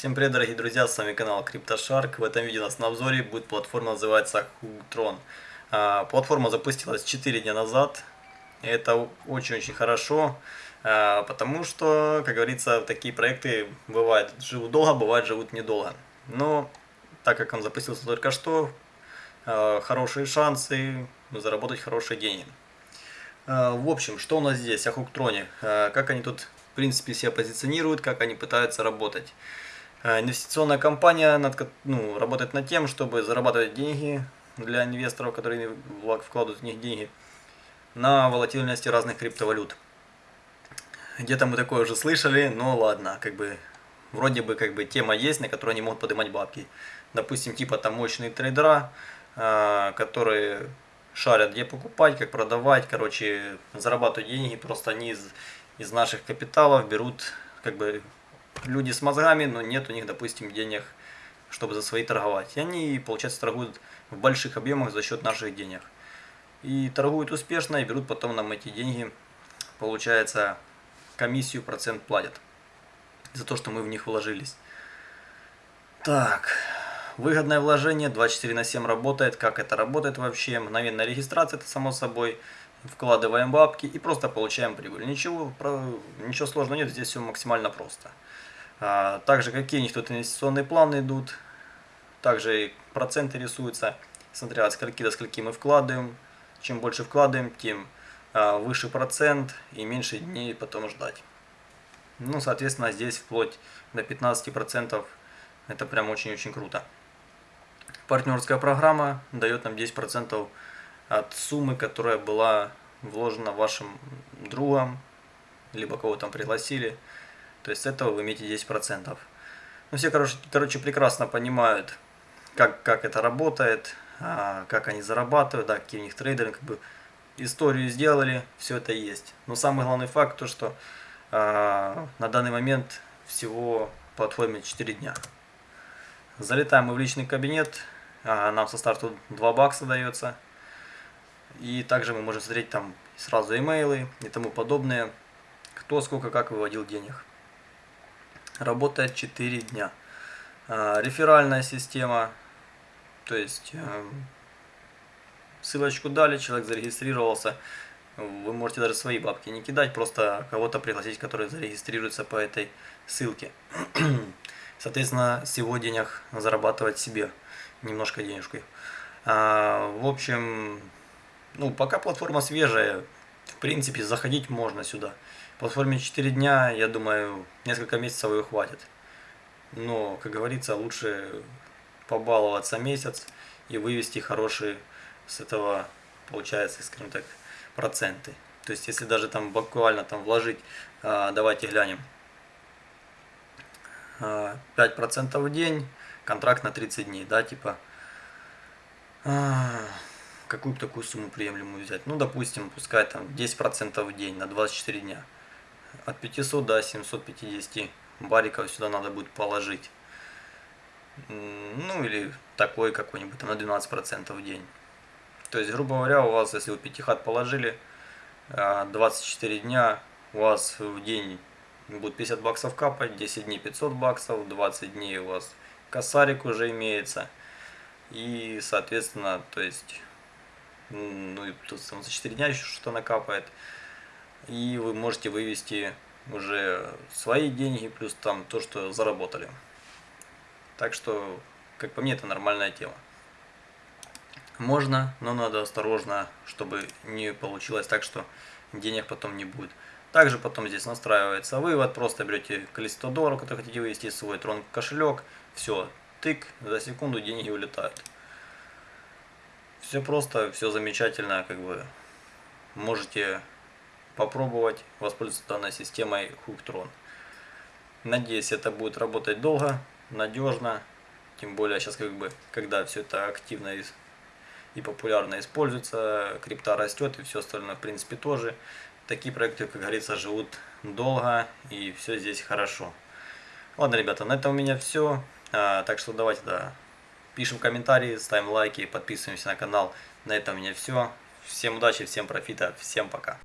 Всем привет, дорогие друзья, с вами канал CryptoShark. В этом видео у нас на обзоре будет платформа, называется Hugtron. А, платформа запустилась 4 дня назад. Это очень-очень хорошо, а, потому что, как говорится, такие проекты бывают живут долго, бывают живут недолго. Но так как он запустился только что, а, хорошие шансы заработать хорошие деньги. В общем, что у нас здесь о Хуктроне? Как они тут в принципе себя позиционируют, как они пытаются работать. Э, инвестиционная компания над, ну, работает над тем, чтобы зарабатывать деньги для инвесторов, которые вкладывают в них деньги, на волатильности разных криптовалют. Где-то мы такое уже слышали, но ладно, как бы вроде бы как бы тема есть, на которой они могут поднимать бабки. Допустим, типа там мощные трейдера, э, которые шарят, где покупать, как продавать, короче, зарабатывают деньги, просто они из, из наших капиталов берут как бы люди с мозгами, но нет у них, допустим, денег, чтобы за свои торговать. И они, получается, торгуют в больших объемах за счет наших денег. И торгуют успешно, и берут потом нам эти деньги, получается, комиссию процент платят за то, что мы в них вложились. Так, выгодное вложение 24 на 7 работает. Как это работает вообще? Мгновенная регистрация, это само собой. Вкладываем бабки и просто получаем прибыль. Ничего, ничего сложного нет, здесь все максимально просто. А, также какие у них тут инвестиционные планы идут. Также и проценты рисуются, смотря от скольки до скольки мы вкладываем. Чем больше вкладываем, тем а, выше процент и меньше дней потом ждать. Ну, соответственно, здесь вплоть до 15%. Это прям очень-очень круто. Партнерская программа дает нам 10% от суммы, которая была вложена вашим другом, либо кого там пригласили. То есть с этого вы имеете 10%. Ну, все, короче, короче, прекрасно понимают, как, как это работает, а, как они зарабатывают, да, какие у них трейдеры, как бы историю сделали, все это есть. Но самый главный факт, то что а, на данный момент всего платформе 4 дня. Залетаем мы в личный кабинет, а, нам со старту 2 бакса дается. И также мы можем смотреть там сразу имейлы и тому подобное, кто сколько как выводил денег работает 4 дня. А, реферальная система, то есть эм, ссылочку дали, человек зарегистрировался, вы можете даже свои бабки не кидать, просто кого-то пригласить, который зарегистрируется по этой ссылке. Соответственно, с его денег зарабатывать себе немножко денежкой. А, в общем, ну, пока платформа свежая, принципе, заходить можно сюда. Платформе 4 дня, я думаю, несколько месяцев ее хватит. Но, как говорится, лучше побаловаться месяц и вывести хорошие с этого, получается, скажем так, проценты. То есть, если даже там буквально там вложить, а, давайте глянем, 5% в день, контракт на 30 дней, да, типа, а, какую такую сумму приемлемую взять? Ну, допустим, пускай там 10% в день на 24 дня от 500 до 750 бариков сюда надо будет положить. Ну или такой какой-нибудь, на 12% в день. То есть, грубо говоря, у вас, если вы пятихат положили, 24 а, дня, у вас в день будет 50 баксов капать, 10 дней 500 баксов, 20 дней у вас косарик уже имеется. И, соответственно, то есть, ну и тут за 4 дня еще что-то накапает и вы можете вывести уже свои деньги, плюс там то, что заработали. Так что, как по мне, это нормальная тема. Можно, но надо осторожно, чтобы не получилось так, что денег потом не будет. Также потом здесь настраивается вывод, просто берете количество долларов, которые хотите вывести свой трон кошелек, все, тык, за секунду деньги улетают. Все просто, все замечательно, как бы можете попробовать воспользоваться данной системой Hooktron. Надеюсь, это будет работать долго, надежно. Тем более сейчас, как бы, когда все это активно и, популярно используется, крипта растет и все остальное, в принципе, тоже. Такие проекты, как говорится, живут долго и все здесь хорошо. Ладно, ребята, на этом у меня все. А, так что давайте, да, пишем комментарии, ставим лайки, подписываемся на канал. На этом у меня все. Всем удачи, всем профита, всем пока.